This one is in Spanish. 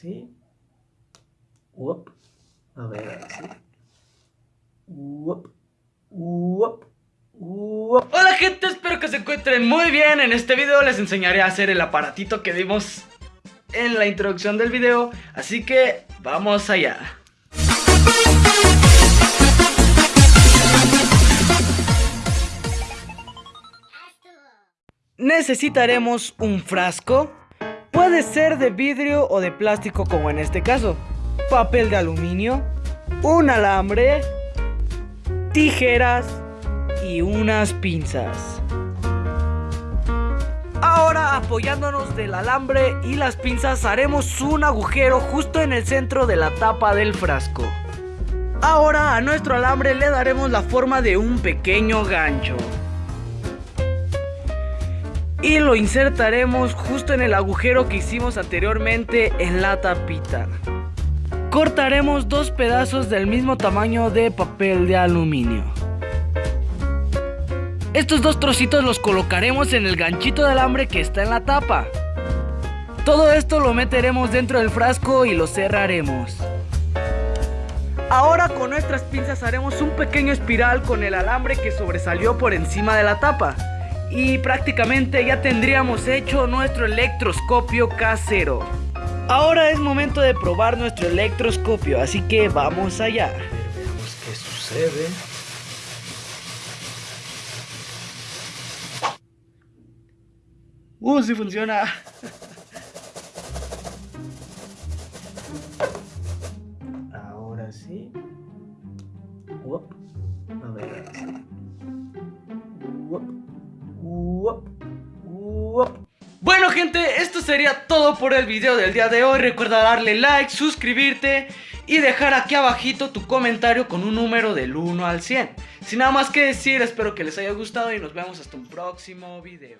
sí. Uop. A ver, ahora sí. Uop. Uop. Uop. Hola gente, espero que se encuentren muy bien. En este video les enseñaré a hacer el aparatito que vimos en la introducción del video. Así que vamos allá. Necesitaremos un frasco. Puede ser de vidrio o de plástico como en este caso. Papel de aluminio. Un alambre. Tijeras. Y unas pinzas. Ahora apoyándonos del alambre y las pinzas haremos un agujero justo en el centro de la tapa del frasco. Ahora a nuestro alambre le daremos la forma de un pequeño gancho. Y lo insertaremos justo en el agujero que hicimos anteriormente en la tapita. Cortaremos dos pedazos del mismo tamaño de papel de aluminio. Estos dos trocitos los colocaremos en el ganchito de alambre que está en la tapa. Todo esto lo meteremos dentro del frasco y lo cerraremos. Ahora con nuestras pinzas haremos un pequeño espiral con el alambre que sobresalió por encima de la tapa. Y prácticamente ya tendríamos hecho nuestro electroscopio casero. Ahora es momento de probar nuestro electroscopio, así que vamos allá. Veamos qué sucede. Uh, sí funciona. Bueno gente, esto sería todo por el video del día de hoy. Recuerda darle like, suscribirte y dejar aquí abajito tu comentario con un número del 1 al 100 Sin nada más que decir, espero que les haya gustado y nos vemos hasta un próximo video